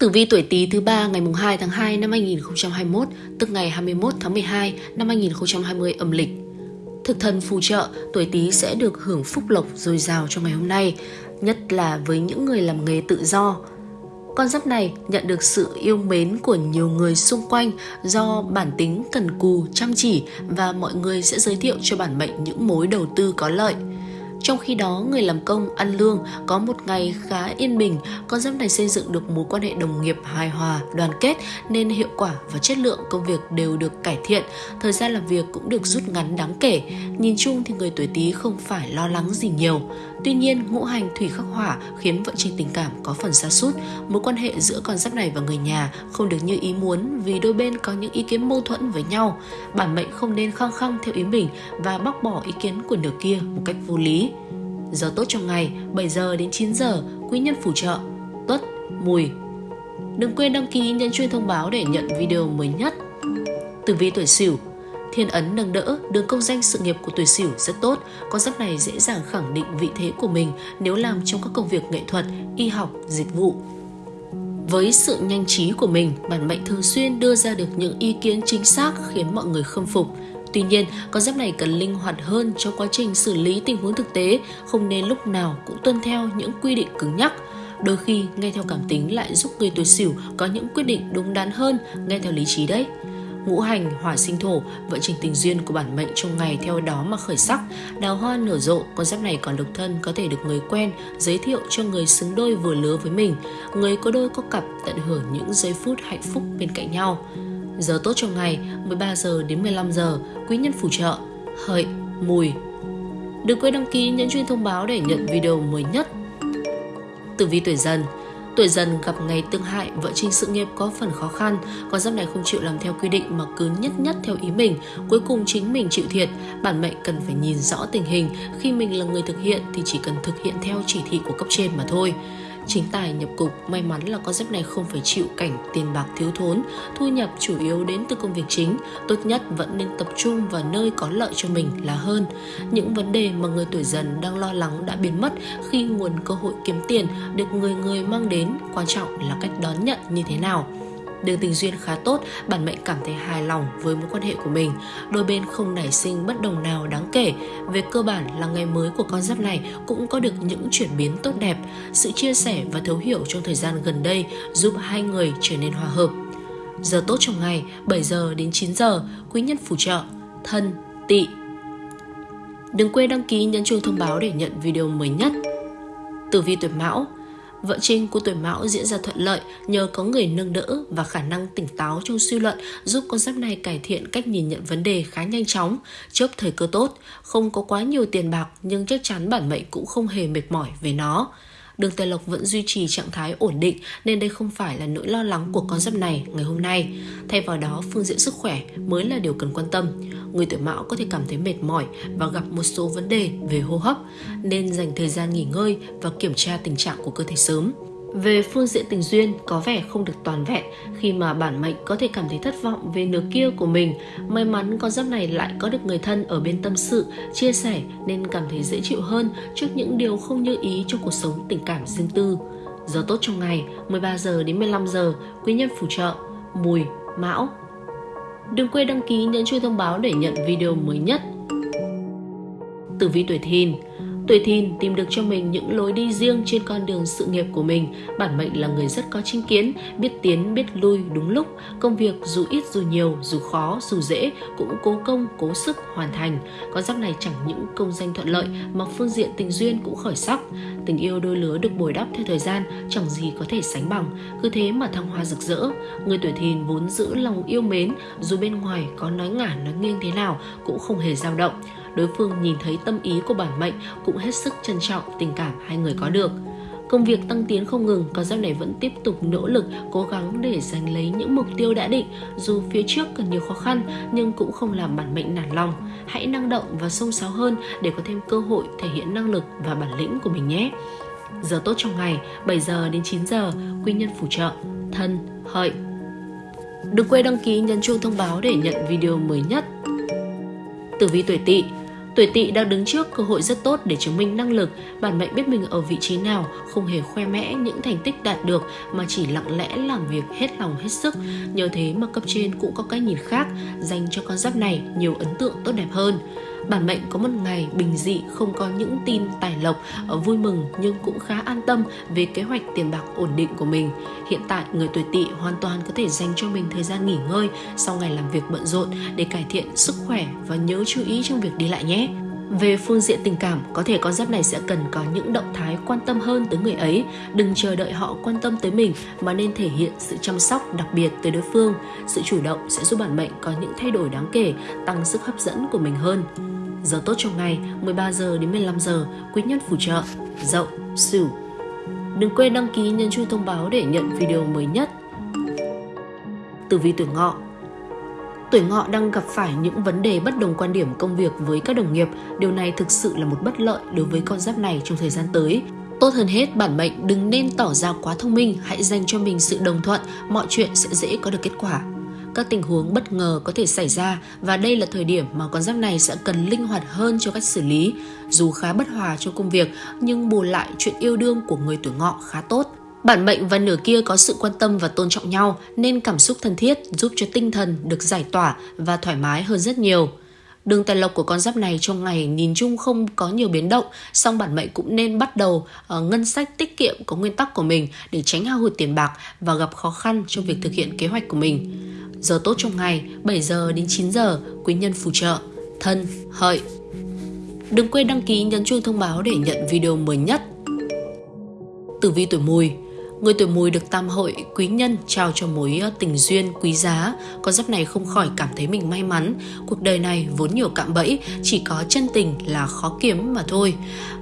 Tử vi tuổi Tý thứ ba ngày mùng 2 tháng 2 năm 2021, tức ngày 21 tháng 12 năm 2020 âm lịch. Thực thần phù trợ, tuổi Tý sẽ được hưởng phúc lộc dồi dào trong ngày hôm nay, nhất là với những người làm nghề tự do. Con giáp này nhận được sự yêu mến của nhiều người xung quanh do bản tính cần cù, chăm chỉ và mọi người sẽ giới thiệu cho bản mệnh những mối đầu tư có lợi. Trong khi đó, người làm công ăn lương có một ngày khá yên bình, con giáp này xây dựng được mối quan hệ đồng nghiệp hài hòa, đoàn kết nên hiệu quả và chất lượng công việc đều được cải thiện, thời gian làm việc cũng được rút ngắn đáng kể. Nhìn chung thì người tuổi Tý không phải lo lắng gì nhiều. Tuy nhiên, ngũ hành thủy khắc hỏa khiến vận trình tình cảm có phần xa sút mối quan hệ giữa con giáp này và người nhà không được như ý muốn vì đôi bên có những ý kiến mâu thuẫn với nhau. Bản mệnh không nên khăng khăng theo ý mình và bác bỏ ý kiến của nửa kia một cách vô lý. Giờ tốt trong ngày 7 giờ đến 9 giờ, quý nhân phù trợ, tuất, mùi. Đừng quên đăng ký nhấn chuông thông báo để nhận video mới nhất. Tử vi tuổi Sửu Thiên ấn nâng đỡ, đường công danh sự nghiệp của tuổi Sửu rất tốt, con giáp này dễ dàng khẳng định vị thế của mình nếu làm trong các công việc nghệ thuật, y học, dịch vụ. Với sự nhanh trí của mình, bản mệnh thường xuyên đưa ra được những ý kiến chính xác khiến mọi người khâm phục. Tuy nhiên, con giáp này cần linh hoạt hơn trong quá trình xử lý tình huống thực tế, không nên lúc nào cũng tuân theo những quy định cứng nhắc. Đôi khi, nghe theo cảm tính lại giúp người tuổi sửu có những quyết định đúng đắn hơn nghe theo lý trí đấy. Ngũ hành, hỏa sinh thổ, vận trình tình duyên của bản mệnh trong ngày theo đó mà khởi sắc. Đào hoa nở rộ, con giáp này còn độc thân có thể được người quen giới thiệu cho người xứng đôi vừa lứa với mình. Người có đôi có cặp tận hưởng những giây phút hạnh phúc bên cạnh nhau. Giờ tốt trong ngày 13 giờ đến 15 giờ, quý nhân phù trợ, hợi, mùi. Đừng quên đăng ký nhấn chuông thông báo để nhận video mới nhất. Tử vi tuổi dần Tuổi dần gặp ngày tương hại, vợ trình sự nghiệp có phần khó khăn, con giáp này không chịu làm theo quy định mà cứ nhất nhất theo ý mình, cuối cùng chính mình chịu thiệt. Bản mệnh cần phải nhìn rõ tình hình, khi mình là người thực hiện thì chỉ cần thực hiện theo chỉ thị của cấp trên mà thôi. Chính tài nhập cục, may mắn là con giáp này không phải chịu cảnh tiền bạc thiếu thốn, thu nhập chủ yếu đến từ công việc chính, tốt nhất vẫn nên tập trung vào nơi có lợi cho mình là hơn. Những vấn đề mà người tuổi dần đang lo lắng đã biến mất khi nguồn cơ hội kiếm tiền được người người mang đến, quan trọng là cách đón nhận như thế nào. Đường tình duyên khá tốt, bản mệnh cảm thấy hài lòng với mối quan hệ của mình. Đôi bên không nảy sinh bất đồng nào đáng kể. Về cơ bản là ngày mới của con giáp này cũng có được những chuyển biến tốt đẹp. Sự chia sẻ và thấu hiểu trong thời gian gần đây giúp hai người trở nên hòa hợp. Giờ tốt trong ngày 7 giờ đến 9 giờ, quý nhân phù trợ, thân, tỵ. Đừng quên đăng ký nhấn chuông thông báo để nhận video mới nhất. Tử vi tuổi Mão Vợ trinh của tuổi mão diễn ra thuận lợi nhờ có người nâng đỡ và khả năng tỉnh táo trong suy luận giúp con giáp này cải thiện cách nhìn nhận vấn đề khá nhanh chóng, chớp thời cơ tốt, không có quá nhiều tiền bạc nhưng chắc chắn bản mệnh cũng không hề mệt mỏi về nó. Đường Tài Lộc vẫn duy trì trạng thái ổn định nên đây không phải là nỗi lo lắng của con giáp này ngày hôm nay. Thay vào đó, phương diện sức khỏe mới là điều cần quan tâm. Người tuổi mão có thể cảm thấy mệt mỏi và gặp một số vấn đề về hô hấp nên dành thời gian nghỉ ngơi và kiểm tra tình trạng của cơ thể sớm. Về phương diện tình duyên có vẻ không được toàn vẹn khi mà bản mệnh có thể cảm thấy thất vọng về nửa kia của mình. May mắn con giáp này lại có được người thân ở bên tâm sự, chia sẻ nên cảm thấy dễ chịu hơn trước những điều không như ý trong cuộc sống tình cảm riêng tư. Giờ tốt trong ngày 13 giờ đến 15 giờ, quý nhân phù trợ, mùi, mão. Đừng quên đăng ký nhấn chuông thông báo để nhận video mới nhất. Tử vi tuổi thìn Tuổi thìn tìm được cho mình những lối đi riêng trên con đường sự nghiệp của mình. Bản mệnh là người rất có chính kiến, biết tiến, biết lui đúng lúc. Công việc dù ít dù nhiều, dù khó, dù dễ cũng cố công, cố sức hoàn thành. Con giáp này chẳng những công danh thuận lợi mà phương diện tình duyên cũng khởi sắc. Tình yêu đôi lứa được bồi đắp theo thời gian chẳng gì có thể sánh bằng. Cứ thế mà thăng hoa rực rỡ. Người tuổi thìn vốn giữ lòng yêu mến dù bên ngoài có nói ngả nói nghiêng thế nào cũng không hề dao động đối phương nhìn thấy tâm ý của bản mệnh cũng hết sức trân trọng tình cảm hai người có được. Công việc tăng tiến không ngừng, con giáp này vẫn tiếp tục nỗ lực, cố gắng để giành lấy những mục tiêu đã định. Dù phía trước cần nhiều khó khăn, nhưng cũng không làm bản mệnh nản lòng. Hãy năng động và sông sáo hơn để có thêm cơ hội thể hiện năng lực và bản lĩnh của mình nhé. Giờ tốt trong ngày, 7 giờ đến 9 giờ, quy nhân phù trợ, thân, hợi. Đừng quên đăng ký nhấn chuông thông báo để nhận video mới nhất. Tử vi tuổi tỵ Tuổi tỵ đang đứng trước cơ hội rất tốt để chứng minh năng lực, bản mệnh biết mình ở vị trí nào, không hề khoe mẽ những thành tích đạt được mà chỉ lặng lẽ làm việc hết lòng hết sức. Nhờ thế mà cấp trên cũng có cái nhìn khác, dành cho con giáp này nhiều ấn tượng tốt đẹp hơn. Bản mệnh có một ngày bình dị, không có những tin tài lộc ờ, vui mừng nhưng cũng khá an tâm về kế hoạch tiền bạc ổn định của mình. Hiện tại, người tuổi tỵ hoàn toàn có thể dành cho mình thời gian nghỉ ngơi, sau ngày làm việc bận rộn để cải thiện sức khỏe và nhớ chú ý trong việc đi lại nhé. Về phương diện tình cảm, có thể con giáp này sẽ cần có những động thái quan tâm hơn tới người ấy. Đừng chờ đợi họ quan tâm tới mình mà nên thể hiện sự chăm sóc đặc biệt tới đối phương. Sự chủ động sẽ giúp bản mệnh có những thay đổi đáng kể, tăng sức hấp dẫn của mình hơn. Giờ tốt trong ngày 13 giờ đến 15 giờ, quý nhân phù trợ, dậu, sửu. Đừng quên đăng ký nhấn chuông thông báo để nhận video mới nhất. Tử vi tuổi ngọ Tuổi ngọ đang gặp phải những vấn đề bất đồng quan điểm công việc với các đồng nghiệp. Điều này thực sự là một bất lợi đối với con giáp này trong thời gian tới. Tốt hơn hết, bản mệnh đừng nên tỏ ra quá thông minh, hãy dành cho mình sự đồng thuận, mọi chuyện sẽ dễ có được kết quả. Các tình huống bất ngờ có thể xảy ra và đây là thời điểm mà con giáp này sẽ cần linh hoạt hơn cho cách xử lý. Dù khá bất hòa trong công việc nhưng bù lại chuyện yêu đương của người tuổi ngọ khá tốt. Bản mệnh và nửa kia có sự quan tâm và tôn trọng nhau nên cảm xúc thân thiết giúp cho tinh thần được giải tỏa và thoải mái hơn rất nhiều. Đường tài lộc của con giáp này trong ngày nhìn chung không có nhiều biến động, song bản mệnh cũng nên bắt đầu uh, ngân sách tiết kiệm có nguyên tắc của mình để tránh hao hụt tiền bạc và gặp khó khăn trong việc thực hiện kế hoạch của mình. Giờ tốt trong ngày 7 giờ đến 9 giờ, quý nhân phù trợ, thân, hợi. Đừng quên đăng ký nhấn chuông thông báo để nhận video mới nhất. Tử vi tuổi mùi Người tuổi mùi được tam hội quý nhân trao cho mối ờ, tình duyên quý giá, con giáp này không khỏi cảm thấy mình may mắn. Cuộc đời này vốn nhiều cạm bẫy, chỉ có chân tình là khó kiếm mà thôi.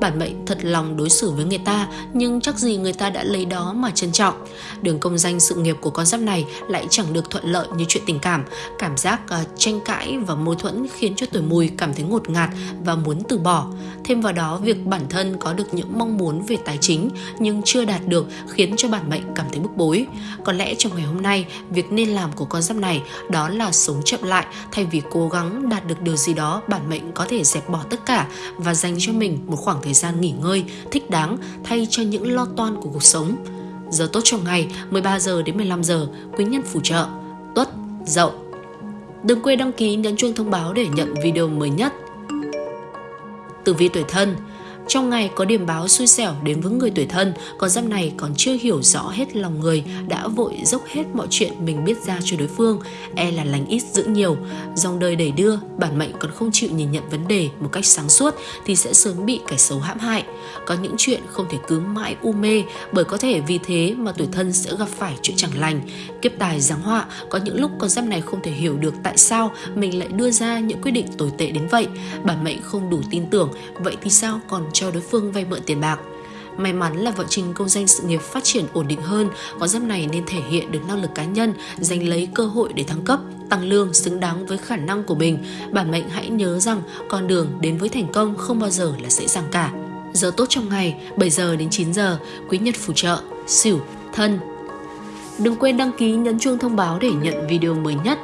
Bản mệnh thật lòng đối xử với người ta, nhưng chắc gì người ta đã lấy đó mà trân trọng. Đường công danh sự nghiệp của con giáp này lại chẳng được thuận lợi như chuyện tình cảm. Cảm giác uh, tranh cãi và mâu thuẫn khiến cho tuổi mùi cảm thấy ngột ngạt và muốn từ bỏ. Thêm vào đó, việc bản thân có được những mong muốn về tài chính nhưng chưa đạt được khiến cho cho bản mệnh cảm thấy bức bối. Có lẽ trong ngày hôm nay, việc nên làm của con giáp này đó là sống chậm lại thay vì cố gắng đạt được điều gì đó bản mệnh có thể dẹp bỏ tất cả và dành cho mình một khoảng thời gian nghỉ ngơi thích đáng thay cho những lo toan của cuộc sống. Giờ tốt trong ngày 13 giờ đến 15 giờ, quý nhân phù trợ, tuất, dậu. Đừng quên đăng ký nhấn chuông thông báo để nhận video mới nhất. Tử vi tuổi thân trong ngày có điểm báo xui xẻo đến với người tuổi thân, con giáp này còn chưa hiểu rõ hết lòng người, đã vội dốc hết mọi chuyện mình biết ra cho đối phương, e là lành ít giữ nhiều. Dòng đời đẩy đưa, bản mệnh còn không chịu nhìn nhận vấn đề một cách sáng suốt thì sẽ sớm bị kẻ xấu hãm hại. Có những chuyện không thể cứ mãi u mê bởi có thể vì thế mà tuổi thân sẽ gặp phải chuyện chẳng lành. Kiếp tài giáng họa, có những lúc con giáp này không thể hiểu được tại sao mình lại đưa ra những quyết định tồi tệ đến vậy. Bản mệnh không đủ tin tưởng, vậy thì sao còn cho đối phương vay mượn tiền bạc. May mắn là vợ trình công danh sự nghiệp phát triển ổn định hơn, có giáp này nên thể hiện được năng lực cá nhân, giành lấy cơ hội để thăng cấp, tăng lương xứng đáng với khả năng của mình. Bản mệnh hãy nhớ rằng con đường đến với thành công không bao giờ là dễ dàng cả. Giờ tốt trong ngày 7 giờ đến 9 giờ, quý nhật phù trợ, xỉu, thân. Đừng quên đăng ký nhấn chuông thông báo để nhận video mới nhất.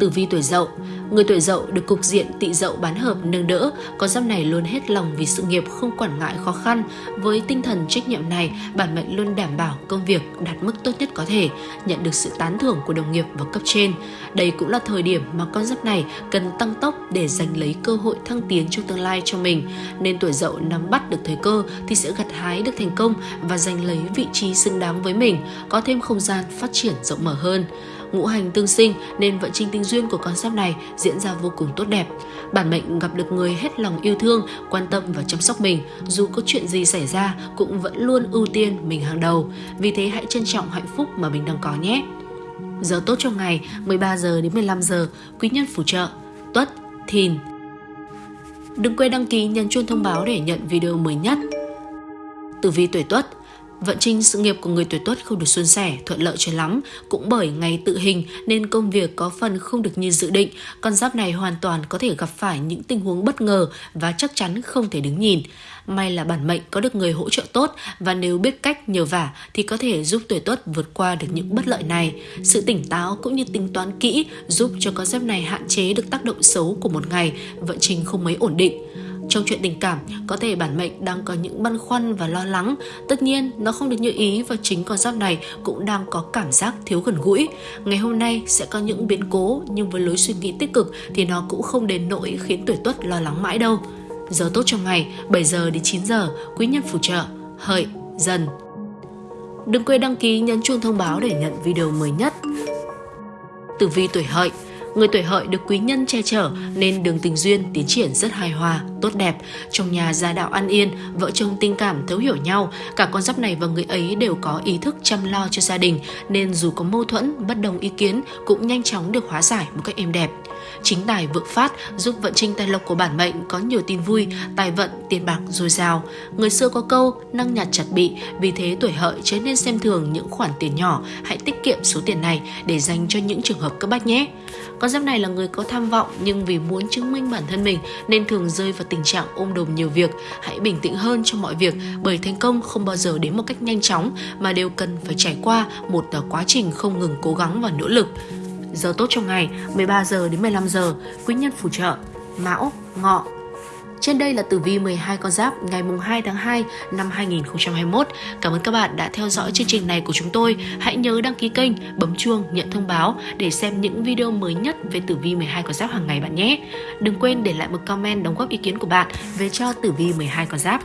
Tử vi tuổi dậu Người tuổi dậu được cục diện tị dậu bán hợp nâng đỡ, có giáp này luôn hết lòng vì sự nghiệp không quản ngại khó khăn. Với tinh thần trách nhiệm này, bản mệnh luôn đảm bảo công việc đạt mức tốt nhất có thể, nhận được sự tán thưởng của đồng nghiệp và cấp trên. Đây cũng là thời điểm mà con giáp này cần tăng tốc để giành lấy cơ hội thăng tiến trong tương lai cho mình. Nên tuổi dậu nắm bắt được thời cơ thì sẽ gặt hái được thành công và giành lấy vị trí xứng đáng với mình, có thêm không gian phát triển rộng mở hơn ngũ hành tương sinh nên vận trình tình duyên của con giáp này diễn ra vô cùng tốt đẹp. Bản mệnh gặp được người hết lòng yêu thương, quan tâm và chăm sóc mình, dù có chuyện gì xảy ra cũng vẫn luôn ưu tiên mình hàng đầu. Vì thế hãy trân trọng hạnh phúc mà mình đang có nhé. Giờ tốt trong ngày 13 giờ đến 15 giờ, quý nhân phù trợ, tuất, thìn. Đừng quên đăng ký nhấn chuông thông báo để nhận video mới nhất. Tử vi tuổi tuất Vận trình sự nghiệp của người tuổi tuất không được suôn sẻ, thuận lợi cho lắm, cũng bởi ngày tự hình nên công việc có phần không được như dự định. Con giáp này hoàn toàn có thể gặp phải những tình huống bất ngờ và chắc chắn không thể đứng nhìn. May là bản mệnh có được người hỗ trợ tốt và nếu biết cách nhờ vả thì có thể giúp tuổi tuất vượt qua được những bất lợi này. Sự tỉnh táo cũng như tính toán kỹ giúp cho con giáp này hạn chế được tác động xấu của một ngày vận trình không mấy ổn định. Trong chuyện tình cảm, có thể bản mệnh đang có những băn khoăn và lo lắng. Tất nhiên, nó không được như ý và chính con giáp này cũng đang có cảm giác thiếu gần gũi. Ngày hôm nay sẽ có những biến cố nhưng với lối suy nghĩ tích cực thì nó cũng không đến nỗi khiến tuổi tuất lo lắng mãi đâu. Giờ tốt trong ngày 7 giờ đến 9 giờ, quý nhân phù trợ, hợi, dần. Đừng quên đăng ký nhấn chuông thông báo để nhận video mới nhất. Tử vi tuổi hợi Người tuổi hợi được quý nhân che chở nên đường tình duyên tiến triển rất hài hòa, tốt đẹp. Trong nhà gia đạo an yên, vợ chồng tình cảm thấu hiểu nhau. Cả con giáp này và người ấy đều có ý thức chăm lo cho gia đình nên dù có mâu thuẫn, bất đồng ý kiến cũng nhanh chóng được hóa giải một cách êm đẹp. Chính tài vượng phát giúp vận trình tài lộc của bản mệnh có nhiều tin vui, tài vận, tiền bạc dồi dào. Người xưa có câu năng nhặt chặt bị, vì thế tuổi hợi chớ nên xem thường những khoản tiền nhỏ, hãy tiết kiệm số tiền này để dành cho những trường hợp cấp bách nhé. Con giáp này là người có tham vọng nhưng vì muốn chứng minh bản thân mình nên thường rơi vào tình trạng ôm đồm nhiều việc. Hãy bình tĩnh hơn trong mọi việc bởi thành công không bao giờ đến một cách nhanh chóng mà đều cần phải trải qua một à, quá trình không ngừng cố gắng và nỗ lực. Giờ tốt trong ngày 13 giờ đến 15 giờ, quý nhân phù trợ Mão, Ngọ, trên đây là tử vi 12 con giáp ngày mùng 2 tháng 2 năm 2021. Cảm ơn các bạn đã theo dõi chương trình này của chúng tôi. Hãy nhớ đăng ký kênh, bấm chuông, nhận thông báo để xem những video mới nhất về tử vi 12 con giáp hàng ngày bạn nhé. Đừng quên để lại một comment đóng góp ý kiến của bạn về cho tử vi 12 con giáp.